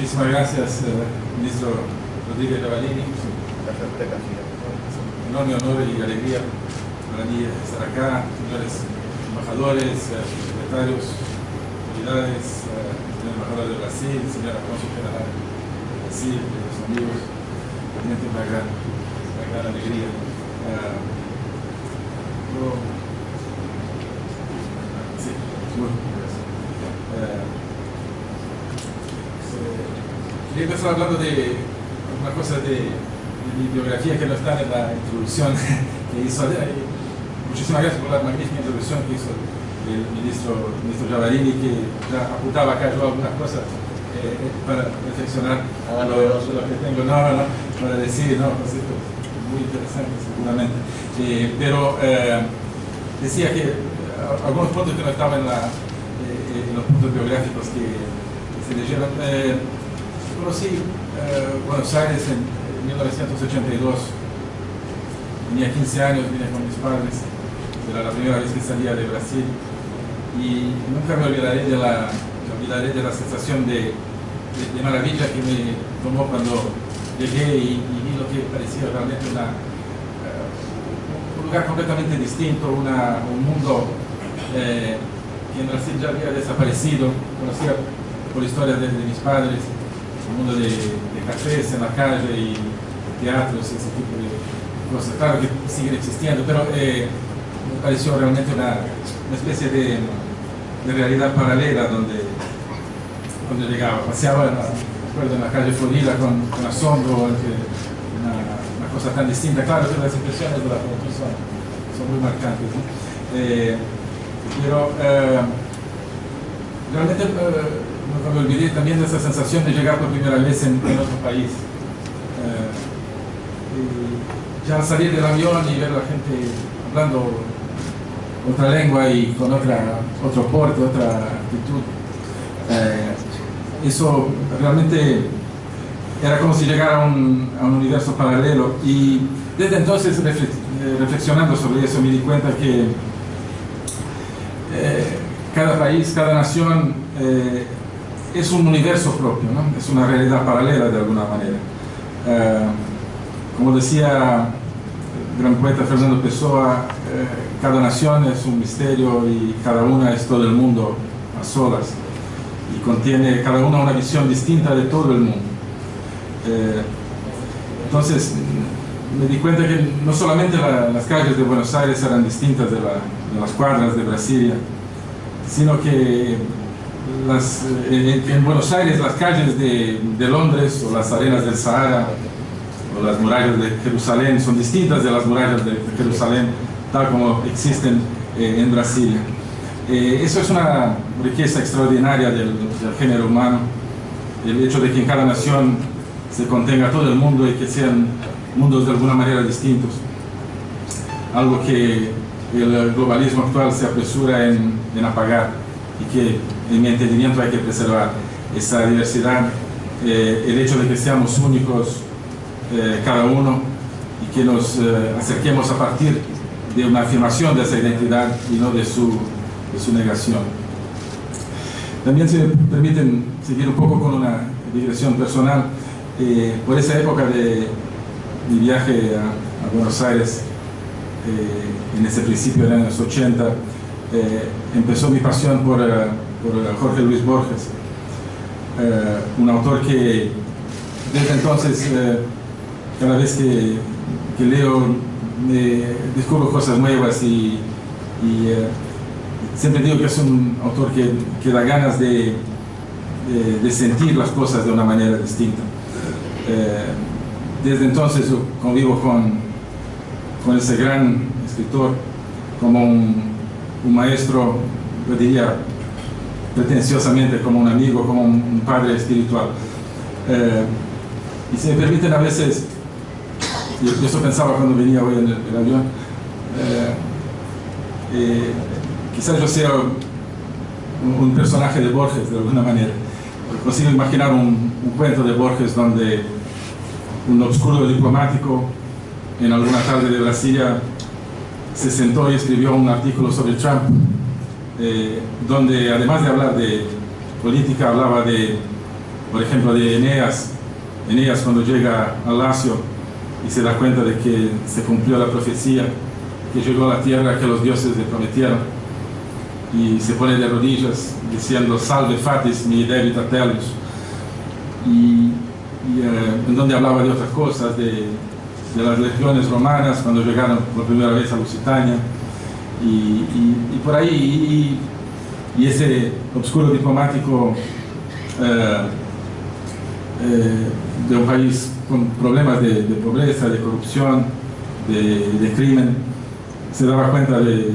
Muchísimas gracias, eh, ministro Rodríguez Lavalini. Es un enorme honor y alegría para mí estar acá, señores embajadores, eh, secretarios, autoridades, eh, señor embajador de Brasil, señora cónsul general de Brasil, los amigos, realmente una gran, una alegría. Yo- sí, bueno, gracias. Eh, eh, Quería empezar hablando de una cosa de, de mi biografía que no está en la introducción que hizo. Muchísimas gracias por la magnífica introducción que hizo el ministro, ministro Javarini, que ya apuntaba acá yo algunas cosas eh, eh, para reflexionar Ah, lo, lo que tengo, no, no, no, para decir, no, conceptos muy interesantes seguramente. Eh, pero eh, decía que algunos puntos que no estaban en, la, en los puntos biográficos que, que se leyeron. Conocí eh, Buenos Aires en, en 1982. Tenía 15 años, vine con mis padres. Era la primera vez que salía de Brasil. Y nunca me olvidaré de la, olvidaré de la sensación de, de, maravilla que me tomó cuando llegué y, vi lo que parecía realmente eh, un lugar completamente distinto, un mundo eh, que en Brasil ya había desaparecido. Conocía por historias de, de mis padres, mundo de, de cafés en la calle y teatros y ese tipo de cosas. Claro que siguen existiendo, pero eh, me pareció realmente una, una especie de, de realidad paralela donde, donde llegaba. Paseaba, en la, en la calle Florida con, con asombro, ante una, una cosa tan distinta. Claro que las impresiones de la juventud son, muy marcantes. ¿no? Eh, pero eh, realmente nunca me olvidé también de esa sensación de llegar por primera vez en, otro país. Eh, ya al salir del avión y ver a la gente hablando otra lengua y con otra, otro porte, otra actitud, eh, eso realmente era como si llegara a un, universo paralelo. Y desde entonces, eh, reflexionando sobre eso, me di cuenta que eh, cada país, cada nación es un universo propio, ¿no? es una realidad paralela de alguna manera. Eh, como decía el gran poeta Fernando Pessoa, eh, cada nación es un misterio y cada una es todo el mundo a solas y contiene cada una una visión distinta de todo el mundo. Eh, entonces me di cuenta que no solamente la- las calles de Buenos Aires eran distintas de, la- de las cuadras de Brasilia, sino que las, eh, en, en Buenos Aires las calles de, de Londres o las arenas del Sahara o las murallas de Jerusalén son distintas de las murallas de Jerusalén tal como existen eh, en Brasilia. Eh, eso es una riqueza extraordinaria del, del género humano, el hecho de que en cada nación se contenga todo el mundo y que sean mundos de alguna manera distintos. Algo que el globalismo actual se apresura en, en apagar y que en mi entendimiento hay que preservar esa diversidad, eh, el hecho de que seamos únicos eh, cada uno y que nos eh, acerquemos a partir de una afirmación de esa identidad y no de su, de su negación. También se permiten seguir un poco con una digresión personal. Eh, por esa época de mi viaje a, a Buenos Aires, eh, en ese principio de los años 80, eh, empezó mi pasión por, eh, eh, Jorge Luis Borges, un autor que desde entonces, cada vez que, que leo, descubro cosas nuevas y, y, siempre digo que es un autor que, da ganas de, sentir las cosas de una manera distinta. Desde entonces convivo con, con ese gran escritor como un, un maestro, yo diría pretenciosamente como un amigo, como un, padre espiritual. Eh, y si me permiten a veces, y eso pensaba cuando venía hoy en el, avión, eh, eh, quizás yo sea un, un personaje de Borges de alguna manera. Consigo imaginar un, un cuento de Borges donde un obscuro diplomático en alguna tarde de Brasilia se sentó y escribió un artículo sobre Trump, eh, donde además de hablar de política, hablaba de, por ejemplo, de Eneas, Eneas cuando llega al Lacio y se da cuenta de que se cumplió la profecía, que llegó a la tierra que los dioses le prometieron, y se pone de rodillas diciendo salve fatis mi debit atelus y, y eh, en donde hablaba de otras cosas de, de, las legiones romanas cuando llegaron por primera vez a Lusitania y, por ahí y, ese obscuro diplomático eh, eh, de un país con problemas de, pobreza, de corrupción, de, crimen, se daba cuenta de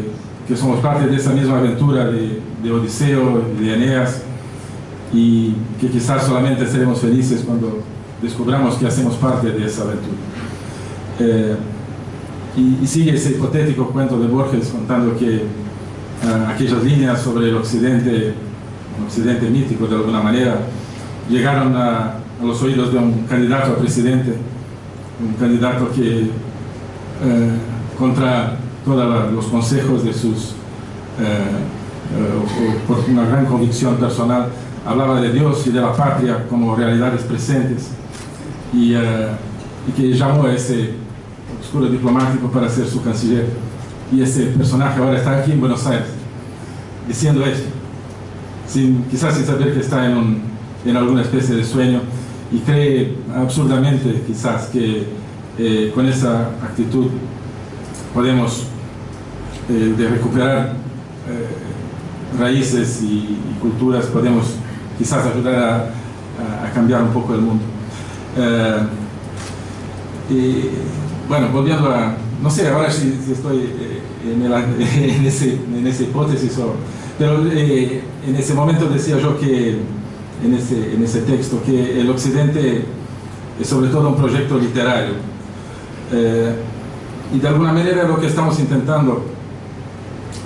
que somos parte de esa misma aventura de, de Odiseo y de Eneas y que quizás solamente seremos felices cuando descubramos que hacemos parte de esa aventura. Eh, y, y, sigue ese hipotético cuento de Borges contando que uh, aquellas líneas sobre el occidente, un occidente mítico de alguna manera, llegaron a, a, los oídos de un candidato a presidente, un candidato que uh, contra todos los consejos de sus, eh, eh, por una gran convicción personal, hablaba de Dios y de la patria como realidades presentes y, eh, y que llamó a ese oscuro diplomático para ser su canciller. Y ese personaje ahora está aquí en Buenos Aires diciendo esto, sin, quizás sin saber que está en, un, en alguna especie de sueño y cree absurdamente quizás que eh, con esa actitud podemos eh, recuperar eh, raíces y, y, culturas, podemos quizás ayudar a, a, cambiar un poco el mundo. Eh, y, bueno, volviendo a, no sé ahora si, estoy eh, en, el, en, ese, esa hipótesis, o, pero eh, en ese momento decía yo que, en ese, en ese texto, que el Occidente es sobre todo un proyecto literario. Eh, y de alguna manera lo que estamos intentando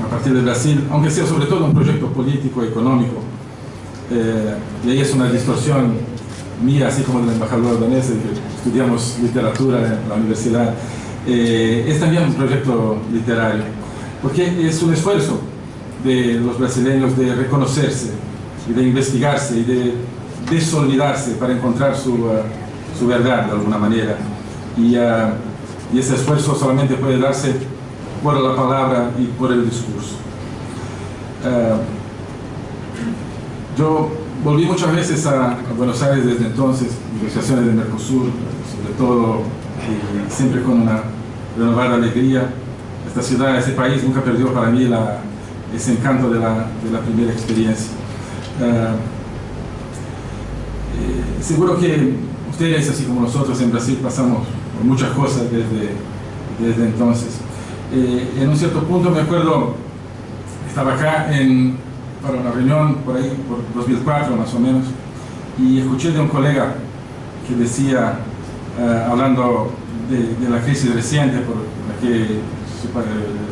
a partir de Brasil, aunque sea sobre todo un proyecto político, económico. Eh, y ahí es una distorsión mía, así como del embajador danés, que estudiamos literatura en la universidad. Eh, es también un proyecto literario, porque es un esfuerzo de los brasileños de reconocerse y de investigarse y de desolidarse para encontrar su, uh, su verdad de alguna manera. Y, uh, y ese esfuerzo solamente puede darse por la palabra y por el discurso. Uh, yo volví muchas veces a, Buenos Aires desde entonces, negociaciones del Mercosur, sobre todo, siempre con una renovada alegría. Esta ciudad, este país nunca perdió para mí ese encanto de la, de primera experiencia. Uh, eh, seguro que ustedes, así como nosotros en Brasil, pasamos por muchas cosas desde, desde entonces. Eh, en un cierto punto me acuerdo, estaba acá en, para una reunión por ahí, por 2004 más o menos, y escuché de un colega que decía, eh, hablando de, la crisis reciente por la que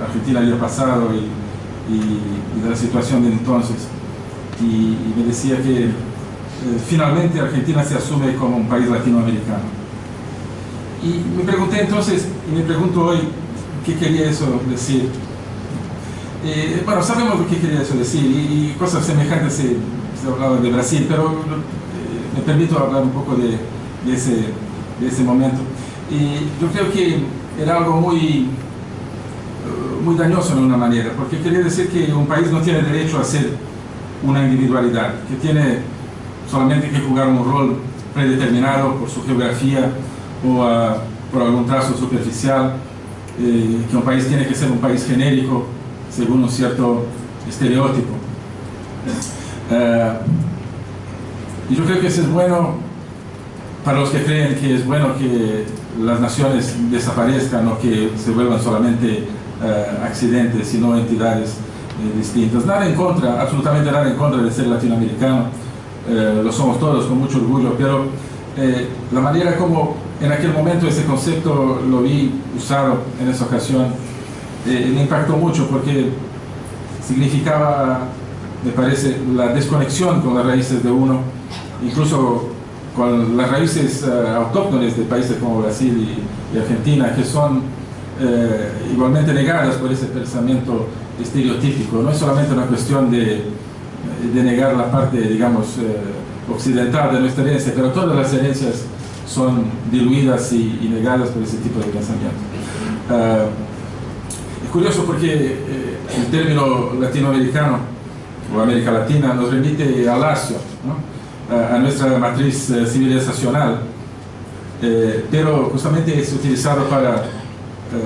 Argentina había pasado y, de la situación de entonces, y, y me decía que eh, finalmente Argentina se asume como un país latinoamericano. Y me pregunté entonces, y me pregunto hoy, qué quería eso decir. Eh, bueno, sabemos lo que quería eso decir y, cosas semejantes se, se hablaba de Brasil, pero eh, me permito hablar un poco de, ese, momento. Y yo creo que era algo muy, muy dañoso de una manera, porque quería decir que un país no tiene derecho a ser una individualidad, que tiene solamente que jugar un rol predeterminado por su geografía o por algún trazo superficial eh, que un país tiene que ser un país genérico según un cierto estereotipo. Eh, y yo creo que eso es bueno para los que creen que es bueno que las naciones desaparezcan o que se vuelvan solamente eh, accidentes, sino entidades eh, distintas. Nada en contra, absolutamente nada en contra de ser latinoamericano, lo somos todos con mucho orgullo, pero la manera como en aquel momento ese concepto lo vi usado en esa ocasión, eh, me impactó mucho porque significaba, me parece, la desconexión con las raíces de uno, incluso con las raíces uh, autóctones de países como Brasil y, Argentina, que son eh, igualmente negadas por ese pensamiento estereotípico. No es solamente una cuestión de, de negar la parte, digamos, eh, occidental de nuestra herencia, pero todas las herencias son diluidas y, negadas por ese tipo de pensamiento. Uh, es curioso porque eh, el término latinoamericano o América Latina nos remite al Lacio, ¿no? a nuestra matriz eh, civilizacional, eh, pero justamente es utilizado para,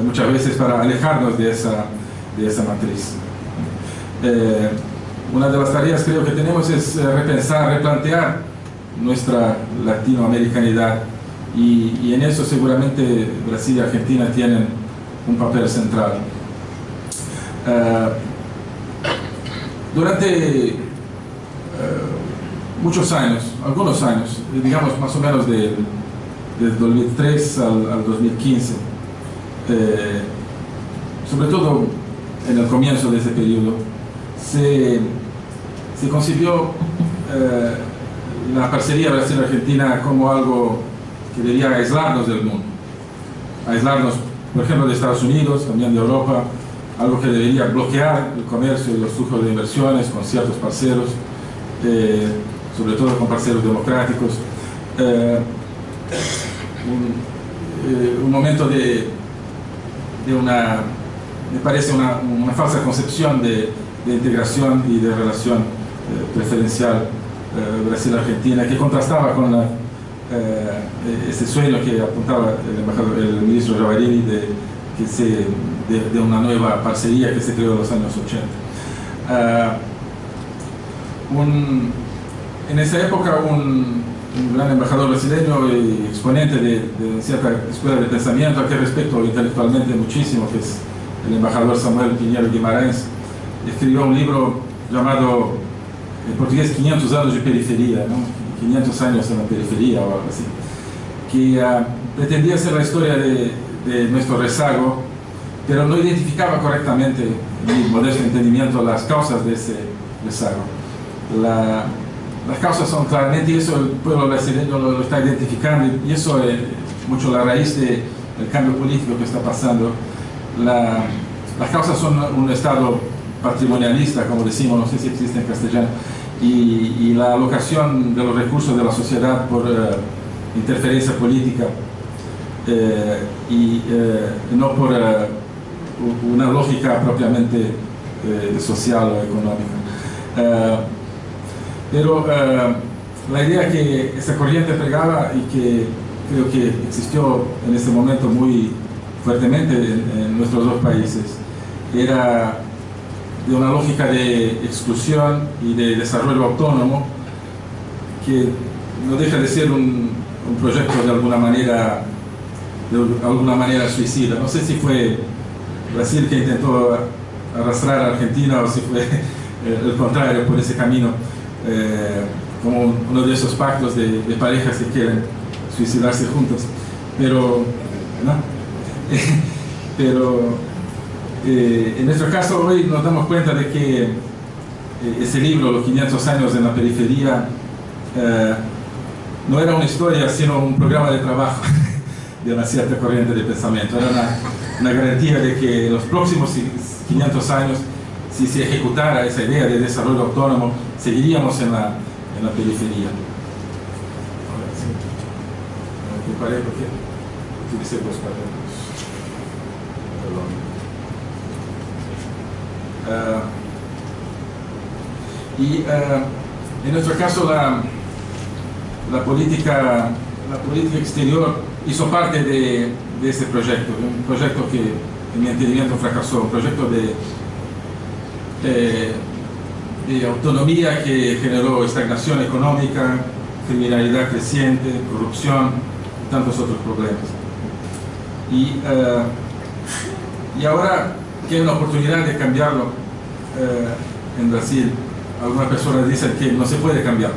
muchas veces para alejarnos de esa, de esa matriz. Una de las tareas creo que tenemos es repensar, replantear nuestra latinoamericanidad y, y, en eso seguramente Brasil y Argentina tienen un papel central. Uh, durante uh, muchos años, algunos años, digamos más o menos de, de 2003 al, al 2015, eh, sobre todo en el comienzo de ese periodo, se, se concibió eh, la parcería Brasil-Argentina como algo que debía aislarnos del mundo, aislarnos, por ejemplo, de Estados Unidos, también de Europa, algo que debería bloquear el comercio y los flujos de inversiones con ciertos parceros, eh, sobre todo con parceros democráticos. Eh, un, eh, un, momento de, una, me parece una, falsa concepción de, de, integración y de relación eh, preferencial Brasil-Argentina que contrastaba con la, ese sueño que apuntaba el, el ministro Javarini de, que se, de, de, una nueva parcería que se creó en los años 80. Uh, un, en esa época un, un gran embajador brasileño y exponente de, de, cierta escuela de pensamiento, a que respeto intelectualmente muchísimo, que es el embajador Samuel Pinheiro Guimarães, escribió un libro llamado, en portugués, 500 años de periferia, ¿no? 500 años en la periferia o algo así, que uh, pretendía ser la historia de, de, nuestro rezago, pero no identificaba correctamente, en mi modesto entendimiento, las causas de ese rezago. La, las causas son claramente, y eso el pueblo brasileño lo, lo está identificando, y eso es mucho la raíz del de cambio político que está pasando. La, las causas son un Estado patrimonialista, como decimos, no sé si existe en castellano, y, y la alocación de los recursos de la sociedad por uh, interferencia política eh, y eh, no por uh, una lógica propiamente eh, social o económica. Pero uh, la idea que esa corriente pregaba y que creo que existió en este momento muy fuertemente en, en, nuestros dos países era de una lógica de exclusión y de desarrollo autónomo que no deja de ser un, un proyecto de alguna manera de alguna manera suicida. No sé si fue Brasil que intentó arrastrar a Argentina o si fue el contrario por ese camino eh, como uno de esos pactos de, parejas que quieren suicidarse juntos. Pero, ¿no? Pero eh, en nuestro caso hoy nos damos cuenta de que eh, ese libro, Los 500 años en la periferia, eh, no era una historia, sino un programa de trabajo de una cierta corriente de pensamiento. Una garantía de que en los próximos 500 años si se ejecutara esa idea de desarrollo autónomo, seguiríamos en la, en la periferia. Uh, y uh, en nuestro caso la, la, política, la política exterior hizo parte de, de ese proyecto, un proyecto que en mi entendimiento fracasó, un proyecto de eh, de autonomía que generó estagnación económica, criminalidad creciente, corrupción y tantos otros problemas. Y, ahora que hay una oportunidad de cambiarlo uh, en Brasil, algunas personas dicen que no se puede cambiar,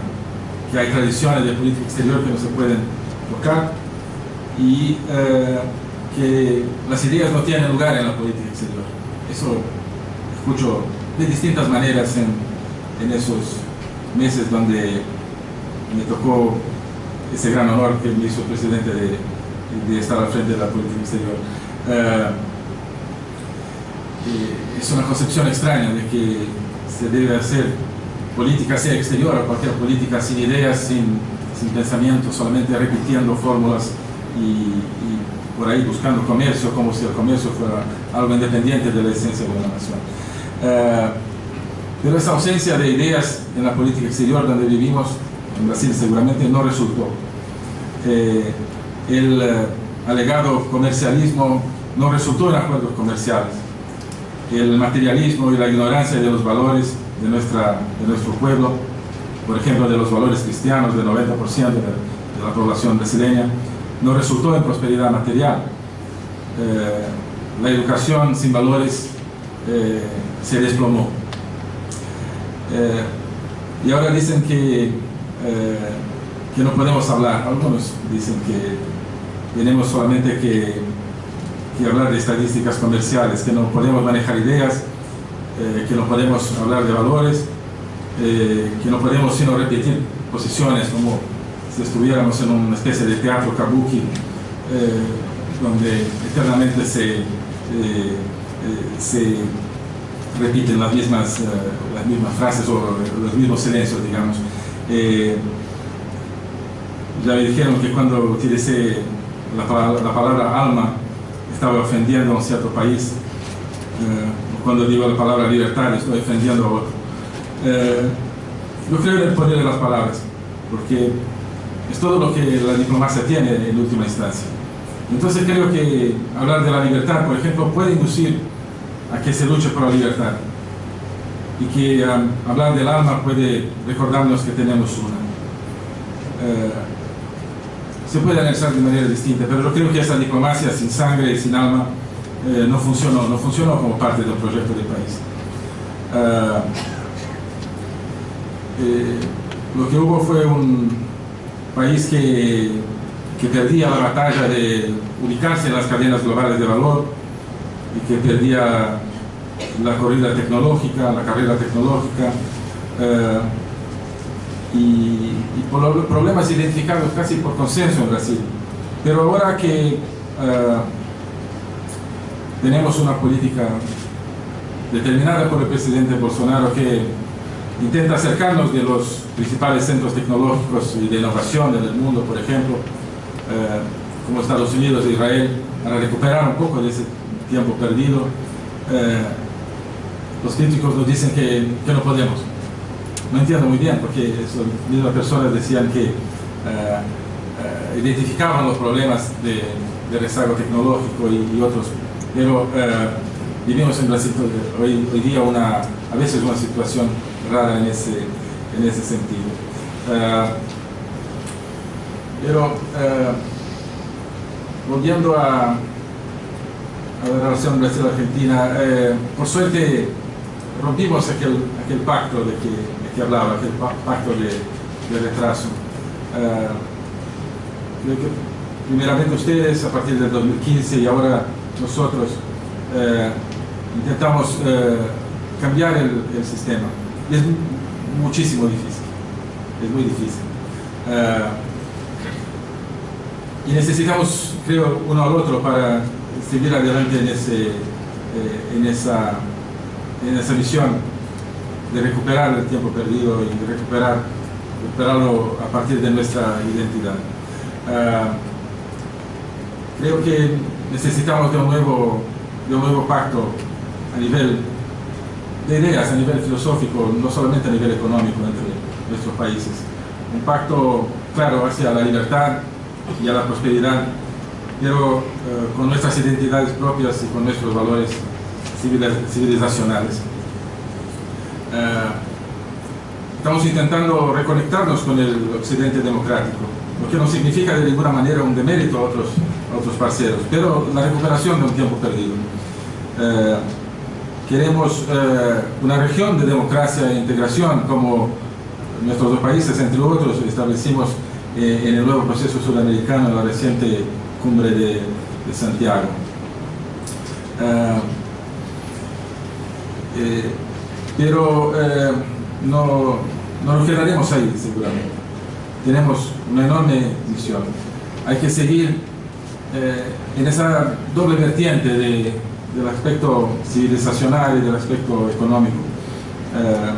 que hay tradiciones de política exterior que no se pueden tocar y uh, que las ideas no tienen lugar en la política exterior. Eso escucho de distintas maneras en, en esos meses donde me tocó ese gran honor que me hizo el presidente de, de estar al frente de la política exterior. Uh, es una concepción extraña de que se debe hacer política sea exterior cualquier política sin ideas, sin, sin pensamiento, solamente repitiendo fórmulas y, por ahí buscando comercio, como si el comercio fuera algo independiente de la esencia de una nación. Eh, pero esa ausencia de ideas en la política exterior donde vivimos, en Brasil seguramente no resultó. Eh, el eh, alegado comercialismo no resultó en acuerdos comerciales. El materialismo y la ignorancia de los valores de, nuestra, de nuestro pueblo, por ejemplo, de los valores cristianos del 90% de, la población brasileña, no resultó en prosperidad material. Eh, la educación sin valores eh, se desplomó. Eh, y ahora dicen que, que no podemos hablar. Algunos dicen que tenemos solamente que, que hablar de estadísticas comerciales, que no podemos manejar ideas, que no podemos hablar de valores, que no podemos sino repetir posiciones como si estuviéramos en una especie de teatro kabuki, eh, donde eternamente se, eh, eh, se repiten las mismas, las mismas frases o los mismos silencios, digamos. ya me dijeron que cuando utilicé la la palabra alma estaba ofendiendo a un cierto país. cuando digo la palabra libertad estoy ofendiendo a otro. yo creo en el poder de las palabras, porque es todo lo que la diplomacia tiene en última instancia. Entonces creo que hablar de la libertad, por ejemplo, puede inducir a que se luche por la libertad y que um, hablar del alma puede recordarnos que tenemos una. Eh, se puede analizar de manera distinta, pero yo creo que esa diplomacia sin sangre y sin alma eh, no funcionó, no funcionó como parte del proyecto del país. Eh, lo que hubo fue un, país que, que perdía la batalla de ubicarse en las cadenas globales de valor y que perdía la corrida tecnológica, la carrera tecnológica eh, y, problemas identificados casi por consenso en Brasil. Pero ahora que eh, tenemos una política determinada por el presidente Bolsonaro que intenta acercarnos de los principales centros tecnológicos y de innovación en el mundo, por ejemplo, eh, como Estados Unidos e Israel, para recuperar un poco de ese tiempo perdido. Eh, los críticos nos dicen que, que, no podemos. No entiendo muy bien, porque esas mismas personas decían que eh, identificaban los problemas de, de rezago tecnológico y, y otros, pero vivimos en Brasil hoy, hoy día una, a veces una situación rara en ese, en ese sentido. Uh, pero uh, volviendo a, a, la relación Brasil-Argentina, eh, por suerte rompimos aquel, pacto de que, de hablaba, aquel pacto de, retraso. Uh, creo que primeramente ustedes a partir del 2015 y ahora nosotros intentamos cambiar el, sistema. Muchísimo difícil, es muy difícil. Uh, y necesitamos, creo, uno al otro para seguir adelante en, ese, eh, en, esa, en esa misión de recuperar el tiempo perdido y de recuperar, recuperarlo a partir de nuestra identidad. Uh, creo que necesitamos de un nuevo, de un nuevo pacto a nivel de ideas a nivel filosófico, no solamente a nivel económico entre nuestros países. Un pacto, claro, hacia la libertad y a la prosperidad, pero eh, con nuestras identidades propias y con nuestros valores civilizacionales. Eh, estamos intentando reconectarnos con el occidente democrático, lo que no significa de ninguna manera un demérito a otros, a otros parceros, pero la recuperación de un tiempo perdido. Eh, Queremos eh, una región de democracia e integración como nuestros dos países, entre otros, establecimos eh, en el nuevo proceso sudamericano la reciente cumbre de, Santiago. Uh, eh, pero no, no nos quedaremos ahí, seguramente. Tenemos una enorme misión. Hay que seguir en esa doble vertiente de del aspecto civilizacional y del aspecto económico. Eh,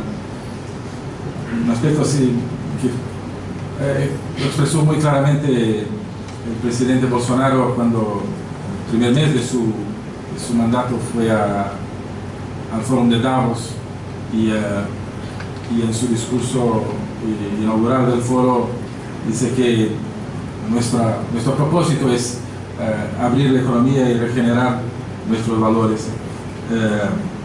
un aspecto así que eh, lo expresó muy claramente el presidente Bolsonaro cuando el primer mes de su, su mandato fue al Fórum de Davos y, y en su discurso inaugural del foro dice que nuestra, nuestro propósito es abrir la economía y regenerar nuestros valores. Uh,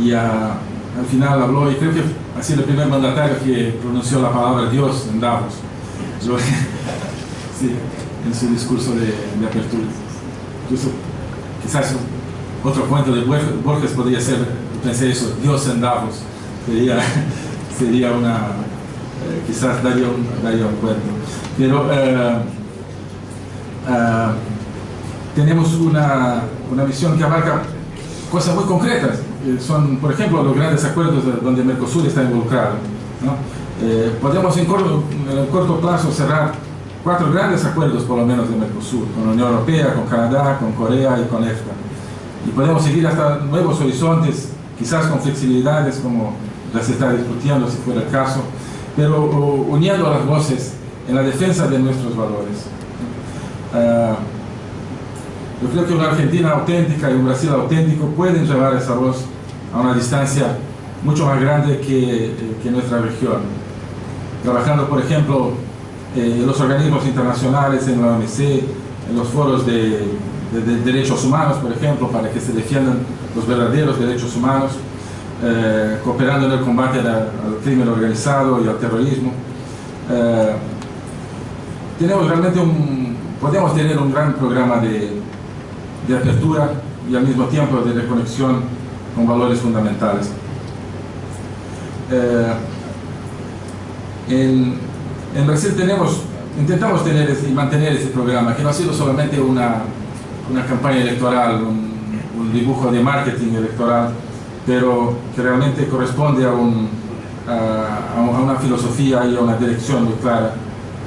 y al final habló, y creo que ha sido el primer mandatario que pronunció la palabra Dios en Davos. Yo, sí, en su discurso de, apertura. Quizás otro cuento de Borges podría ser, pensé eso, Dios en Davos. Sería, sería una, eh, quizás daría un, daría un cuento. Pero eh, eh, tenemos una, una visión que abarca cosas muy concretas. son, por ejemplo, los grandes acuerdos donde Mercosur está involucrado. ¿no? Eh, podemos en corto, en corto plazo cerrar cuatro grandes acuerdos, por lo menos, de Mercosur, con la Unión Europea, con Canadá, con Corea y con EFTA. Y podemos seguir hasta nuevos horizontes, quizás con flexibilidades como las está discutiendo, si fuera el caso, pero uniendo las voces en la defensa de nuestros valores. Uh, yo creo que una Argentina auténtica y un Brasil auténtico pueden llevar esa voz a una distancia mucho más grande que, que nuestra región. Trabajando, por ejemplo, eh, en los organismos internacionales, en la OMC, en los foros de, de, de, derechos humanos, por ejemplo, para que se defiendan los verdaderos derechos humanos, eh, cooperando en el combate al, crimen organizado y al terrorismo. Eh, tenemos realmente un, podemos tener un gran programa de, de apertura y al mismo tiempo de reconexión con valores fundamentales. Eh, en, Brasil intentamos tener y mantener ese programa, que no ha sido solamente una, una campaña electoral, un, dibujo de marketing electoral, pero que realmente corresponde a una filosofía y a una dirección muy clara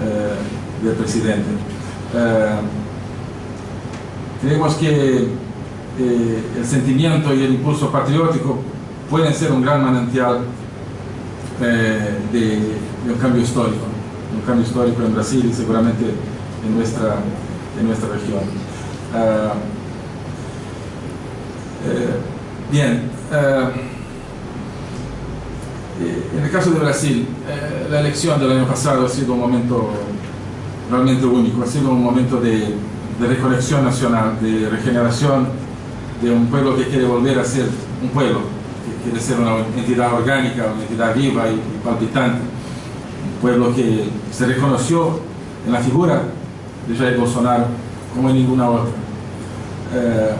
eh, del presidente. Eh, Creemos que eh, el sentimiento y el impulso patriótico pueden ser un gran manantial eh, de, un cambio histórico, un cambio histórico en Brasil y seguramente en nuestra, en nuestra región. Uh, eh, bien, uh, en el caso de Brasil, la elección del año pasado ha sido un momento realmente único, ha sido un momento de de reconexión nacional, de regeneración de un pueblo que quiere volver a ser un pueblo, que quiere ser una entidad orgánica, una entidad viva y, palpitante, un pueblo que se reconoció en la figura de Jair Bolsonaro como en ninguna otra. Eh,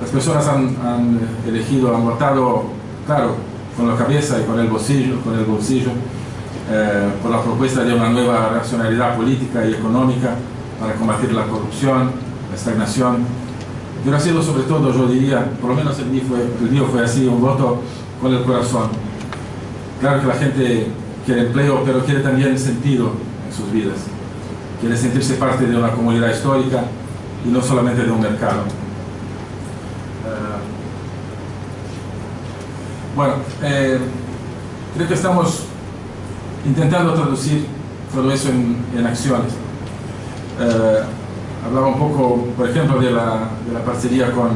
las personas han, han, elegido, han votado, claro, con la cabeza y con el bolsillo, con el bolsillo eh, por la propuesta de una nueva racionalidad política y económica para combatir la corrupción, la estagnación. Pero ha sido sobre todo, yo diría, por lo menos el mío fue, el mío fue así, un voto con el corazón. Claro que la gente quiere empleo, pero quiere también sentido en sus vidas. Quiere sentirse parte de una comunidad histórica y no solamente de un mercado. Uh, bueno, eh, creo que estamos intentando traducir todo eso en, en acciones. Eh, hablaba un poco, por ejemplo, de la, de la parcería con,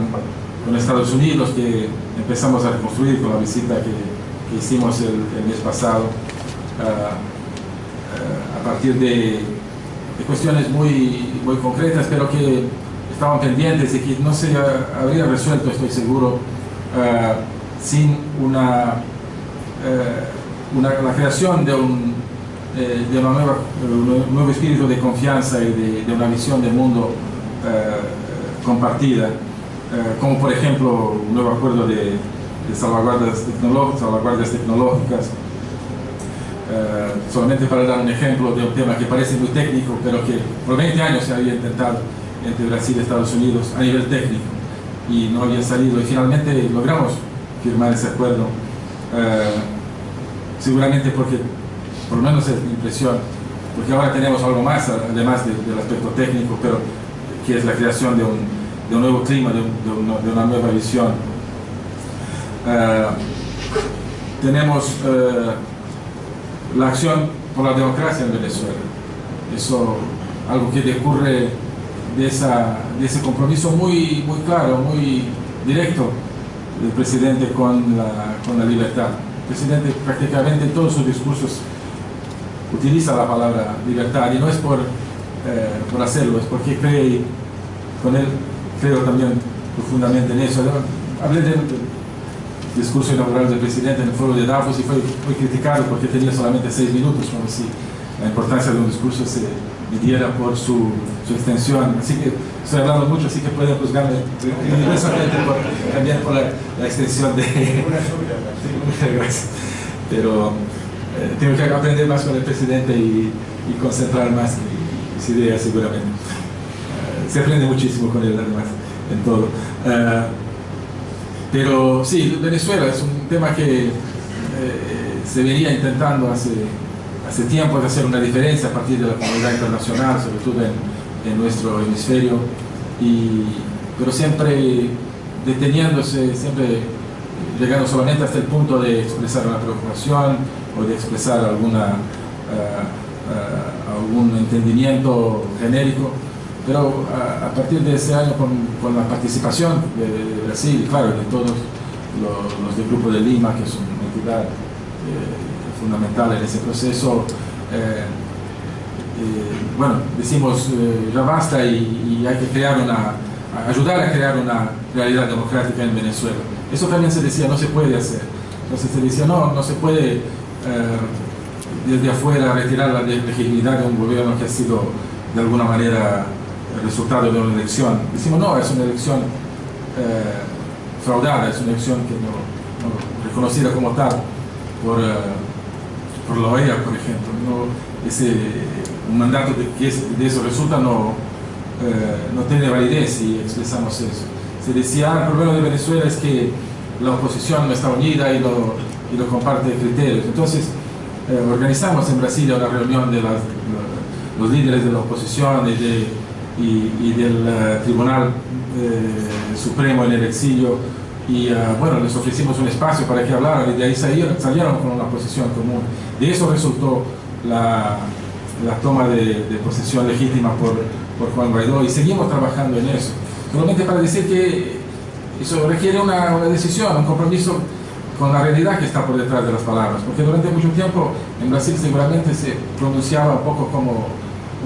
con, Estados Unidos que empezamos a reconstruir con la visita que, hicimos el, mes pasado, uh, uh, a partir de, de, cuestiones muy, muy concretas, pero que estaban pendientes y que no se habría resuelto, estoy seguro, uh, sin una, una, la creación de un eh, de una nueva, un nuevo espíritu de confianza y de, de una visión del mundo eh, compartida, eh, como por ejemplo un nuevo acuerdo de, de salvaguardas, tecnológicas, tecnológicas, solamente para dar un ejemplo de un tema que parece muy técnico, pero que por 20 años se había intentado entre Brasil y Estados Unidos a nivel técnico y no había salido y finalmente logramos firmar ese acuerdo, seguramente porque por lo menos es mi impresión, porque ahora tenemos algo más, además de, del aspecto técnico, pero que es la creación de un, de un nuevo clima, de, un, de, una, nueva visión. Uh, tenemos la acción por la democracia en Venezuela. Eso, algo que decurre de, esa, de ese compromiso muy, muy claro, muy directo del presidente con la, con la libertad. El presidente prácticamente en todos sus discursos utiliza la palabra libertad y no es por, eh, por hacerlo, es porque cree, con él creo también profundamente en eso. Hablé del discurso inaugural del presidente en el foro de Davos y fue muy criticado porque tenía solamente seis minutos, como si la importancia de un discurso se midiera por su, su extensión. Así que estoy hablando mucho, así que pueden juzgarme también por la, extensión de... Gracias. Pero eh, tengo que aprender más con el presidente y, concentrar más mis ideas seguramente. Eh, se aprende muchísimo con él además, en todo. Eh, pero sí, Venezuela es un tema que se venía intentando hace, hace tiempo de hacer una diferencia a partir de la comunidad internacional, sobre todo en, en nuestro hemisferio, y, pero siempre deteniéndose, siempre llegando solamente hasta el punto de expresar una preocupación o de expresar alguna, uh, uh, algún entendimiento genérico, pero a, a, partir de ese año con, con la participación de, de, Brasil, claro, de todos los, los, del Grupo de Lima, que es una entidad eh, fundamental en ese proceso, eh, eh, bueno, decimos ya basta y, y hay que crear una, ayudar a crear una realidad democrática en Venezuela. Eso también se decía, no se puede hacer. Entonces se decía, no, no se puede eh, desde afuera retirar la legitimidad de un gobierno que ha sido de alguna manera el resultado de una elección. Decimos, no, es una elección eh, fraudada, es una elección que no, no reconocida como tal por, eh, por la OEA, por ejemplo. No, ese, un mandato de que de eso resulta no, eh, no tiene validez si expresamos eso. Se decía, ah, el problema de Venezuela es que la oposición no está unida y lo, y lo comparte criterios. Entonces, eh, organizamos en Brasilia una reunión de las, los líderes de la oposición y, de, y, y del uh, Tribunal eh, Supremo en el exilio y uh, bueno, les ofrecimos un espacio para que hablaran y de ahí salieron, salieron con una posición común. De eso resultó la, la toma de, de, posesión legítima por, por Juan Guaidó y seguimos trabajando en eso. Solamente para decir que eso requiere una, una decisión, un compromiso con la realidad que está por detrás de las palabras, porque durante mucho tiempo en Brasil seguramente se pronunciaba un poco como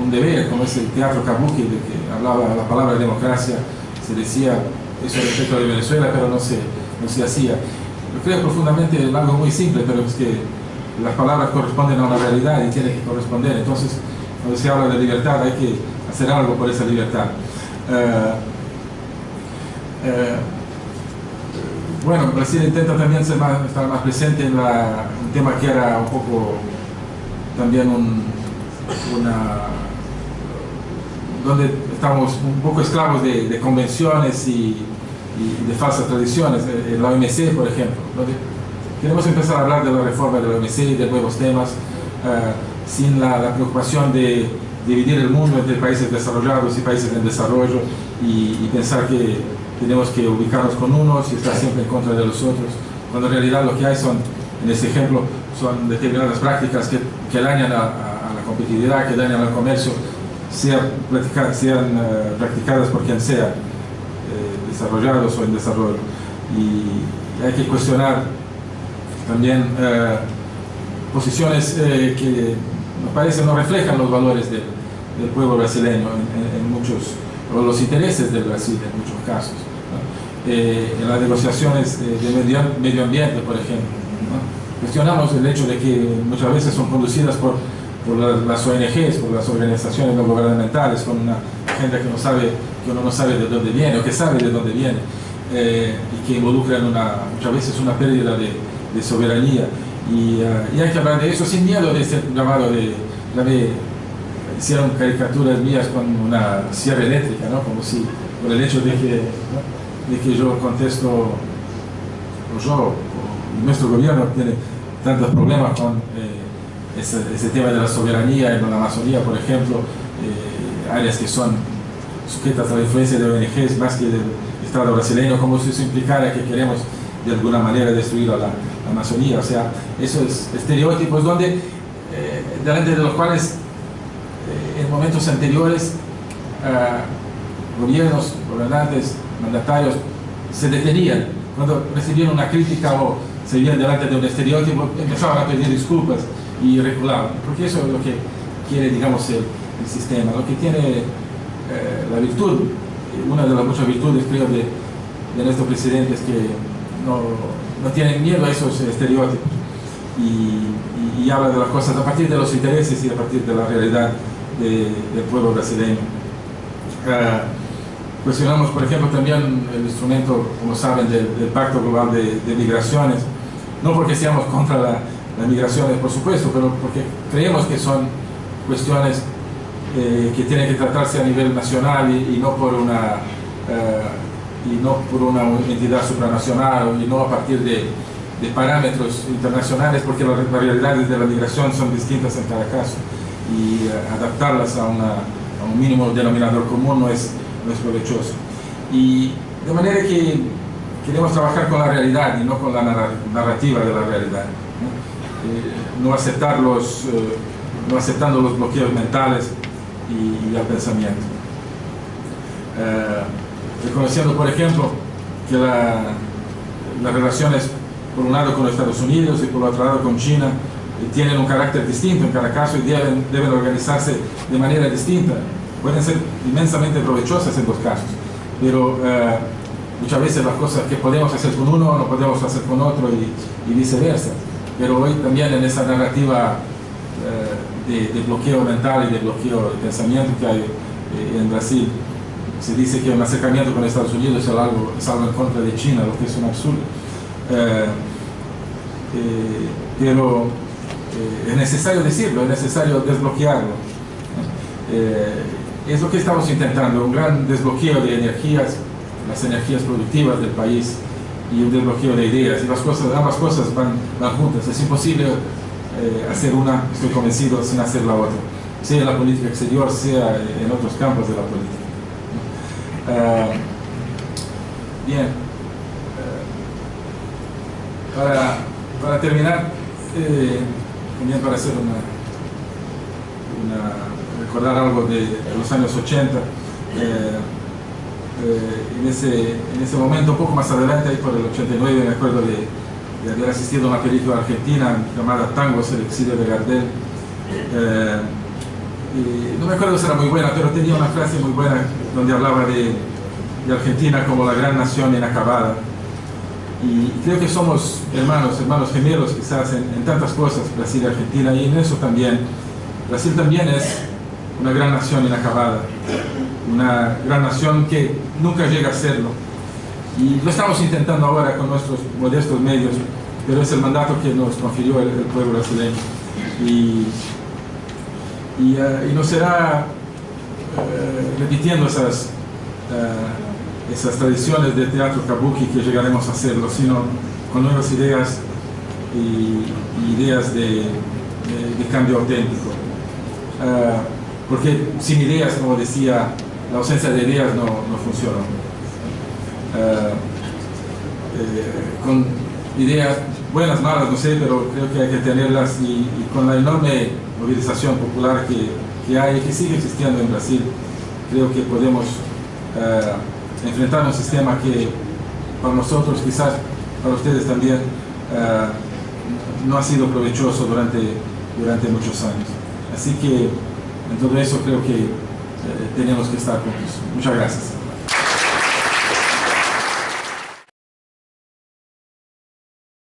un deber, como es el teatro kabuki, de que hablaba la palabra democracia, se decía eso respecto de Venezuela, pero no se, no se hacía. Yo creo profundamente en algo muy simple, pero es que las palabras corresponden a una realidad y tienen que corresponder, entonces cuando se habla de libertad hay que hacer algo por esa libertad. Uh, uh, bueno, Brasil intenta también estar más presente en un tema que era un poco también un, una donde estamos un poco esclavos de, convenciones y, y, de falsas tradiciones, eh, la OMC por ejemplo, donde queremos empezar a hablar de la reforma de la OMC y de nuevos temas uh, sin la, preocupación de dividir el mundo entre países desarrollados y países en desarrollo y pensar que tenemos que ubicarnos con unos y estar siempre en contra de los otros, cuando en realidad lo que hay son, en este ejemplo, son determinadas prácticas que, que dañan a, la competitividad, que dañan al comercio, sean, uh, practicadas por quien sea, eh, desarrollados o en desarrollo. Y hay que cuestionar también uh, posiciones eh, que me parece no reflejan los valores del, pueblo brasileño en muchos o los intereses del Brasil en muchos casos eh, en las negociaciones de, de medio, medio, ambiente, por ejemplo. ¿no? Cuestionamos el hecho de que muchas veces son conducidas por, por las, ONGs, por las organizaciones no gubernamentales, con una agenda que, no sabe, que uno no sabe de dónde viene, o que sabe de dónde viene, eh, y que involucran una, muchas veces una pérdida de, de soberanía. Y, uh, y, hay que hablar de eso sin miedo de este llamado de, de hicieron caricaturas mías con una sierra eléctrica, ¿no? como si por el hecho de que ¿no? De que yo contesto, o yo, o nuestro gobierno tiene tantos problemas con eh, ese, tema de la soberanía en la Amazonía, por ejemplo, eh, áreas que son sujetas a la influencia de ONGs más que del Estado brasileño, como si eso implicara que queremos de alguna manera destruir a la, Amazonía, o sea, esos estereotipos donde, delante de los cuales en momentos anteriores gobiernos, gobernantes, mandatarios se detenían cuando recibían una crítica o se veían delante de un estereotipo, empezaban a pedir disculpas y reculaban, porque eso es lo que quiere, digamos, el, sistema, lo que tiene eh, la virtud, una de las muchas virtudes, creo, de, de nuestro presidente es que no, no tienen miedo a esos estereotipos y, y, habla de las cosas a partir de los intereses y a partir de la realidad del pueblo brasileño. Uh, cuestionamos, por ejemplo, también el instrumento, como saben, del, Pacto Global de, de, Migraciones, no porque seamos contra la, las migraciones, por supuesto, pero porque creemos que son cuestiones eh, que tienen que tratarse a nivel nacional y, y no por una eh, y no por una entidad supranacional y no a partir de, de parámetros internacionales, porque las, realidades de la migración son distintas en cada caso. Y eh, adaptarlas a, una, a, un mínimo denominador común no es, no es provechoso. Y de manera que queremos trabajar con la realidad y no con la narrativa de la realidad. Eh, no, aceptar los, eh, no aceptando los bloqueos mentales y, el pensamiento. reconociendo, por ejemplo, que la, las relaciones, por un lado con Estados Unidos y por otro lado con China, tienen un carácter distinto en cada caso y deben, deben organizarse de manera distinta. Pueden ser inmensamente provechosas en dos casos, pero eh, muchas veces las cosas que podemos hacer con uno no podemos hacer con otro y, viceversa. Pero hoy también en esa narrativa eh, de, bloqueo mental y de bloqueo de pensamiento que hay eh, en Brasil, se dice que un acercamiento con Estados Unidos es algo, es en contra de China, lo que es un absurdo. pero eh, es necesario decirlo, es necesario desbloquearlo. Es lo que estamos intentando, un gran desbloqueo de energías, las energías productivas del país y un desbloqueo de ideas. Y las cosas, ambas cosas van, van juntas. Es imposible eh, hacer una, estoy convencido, sin hacer la otra. Sea en la política exterior, sea en otros campos de la política. Uh, bien. Uh, para, para terminar, eh, también para hacer una, una, recordar algo de, de, los años 80. Eh, eh, en, ese, en ese momento, poco más adelante, por el 89, me acuerdo de, de haber asistido a una película argentina llamada Tangos, el exilio de Gardel. Eh, no me acuerdo si era muy buena, pero tenía una frase muy buena donde hablaba de, de Argentina como la gran nación inacabada y creo que somos hermanos, hermanos gemelos quizás en, en, tantas cosas, Brasil y Argentina, y en eso también. Brasil también es una gran nación inacabada, una gran nación que nunca llega a serlo. Y lo estamos intentando ahora con nuestros modestos medios, pero es el mandato que nos confirió el, pueblo brasileño. Y, y, uh, será uh, repitiendo esas... Uh, esas tradiciones de teatro kabuki que llegaremos a hacerlo, sino con nuevas ideas y, ideas de, cambio auténtico. Porque sin ideas, como decía, la ausencia de ideas no, no funciona. Uh, eh, con ideas buenas, malas, no sé, pero creo que hay que tenerlas y, con la enorme movilización popular que, que hay que sigue existiendo en Brasil, creo que podemos uh, enfrentar un sistema que para nosotros, quizás para ustedes también, no ha sido provechoso durante, durante muchos años. Así que en todo eso creo que uh, tenemos que estar juntos. Muchas gracias.